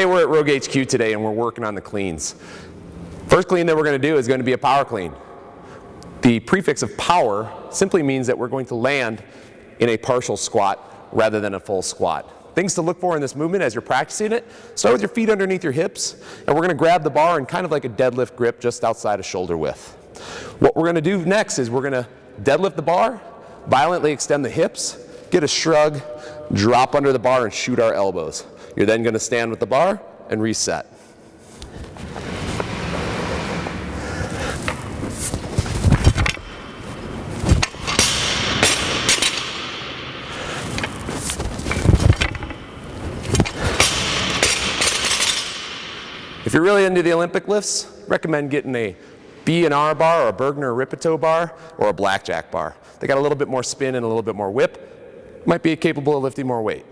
at Rogue HQ today and we're working on the cleans. First clean that we're going to do is going to be a power clean. The prefix of power simply means that we're going to land in a partial squat rather than a full squat. Things to look for in this movement as you're practicing it, start with your feet underneath your hips, and we're going to grab the bar in kind of like a deadlift grip just outside of shoulder width. What we're going to do next is we're going to deadlift the bar, violently extend the hips, get a shrug, drop under the bar and shoot our elbows. You're then going to stand with the bar and reset. If you're really into the Olympic lifts, recommend getting a B&R bar or a Burgener Rippetoe bar or a Blackjack bar. They got a little bit more spin and a little bit more whip. Might be capable of lifting more weight.